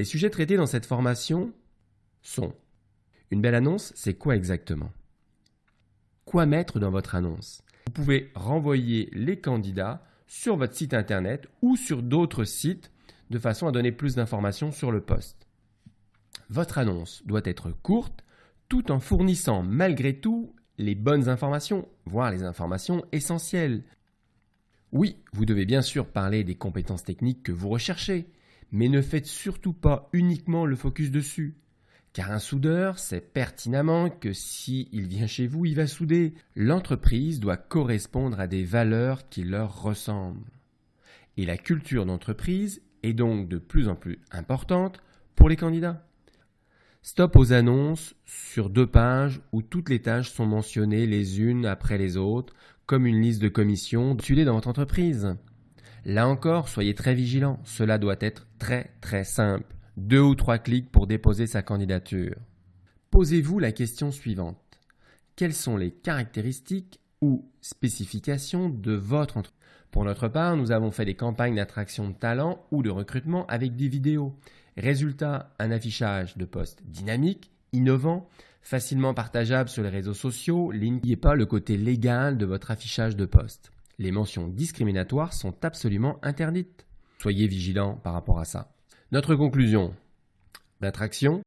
Les sujets traités dans cette formation sont Une belle annonce, c'est quoi exactement? Quoi mettre dans votre annonce? Vous pouvez renvoyer les candidats sur votre site internet ou sur d'autres sites de façon à donner plus d'informations sur le poste. Votre annonce doit être courte tout en fournissant malgré tout les bonnes informations, voire les informations essentielles. Oui, vous devez bien sûr parler des compétences techniques que vous recherchez, mais ne faites surtout pas uniquement le focus dessus. Car un soudeur sait pertinemment que s'il il vient chez vous, il va souder. L'entreprise doit correspondre à des valeurs qui leur ressemblent. Et la culture d'entreprise est donc de plus en plus importante pour les candidats. Stop aux annonces sur deux pages où toutes les tâches sont mentionnées les unes après les autres, comme une liste de commissions dans votre entreprise. Là encore, soyez très vigilants, cela doit être très très simple. Deux ou trois clics pour déposer sa candidature. Posez-vous la question suivante. Quelles sont les caractéristiques ou spécifications de votre entreprise Pour notre part, nous avons fait des campagnes d'attraction de talent ou de recrutement avec des vidéos. Résultat, un affichage de postes dynamique, innovant, facilement partageable sur les réseaux sociaux. N'oubliez pas le côté légal de votre affichage de poste. Les mentions discriminatoires sont absolument interdites. Soyez vigilants par rapport à ça. Notre conclusion. L'attraction,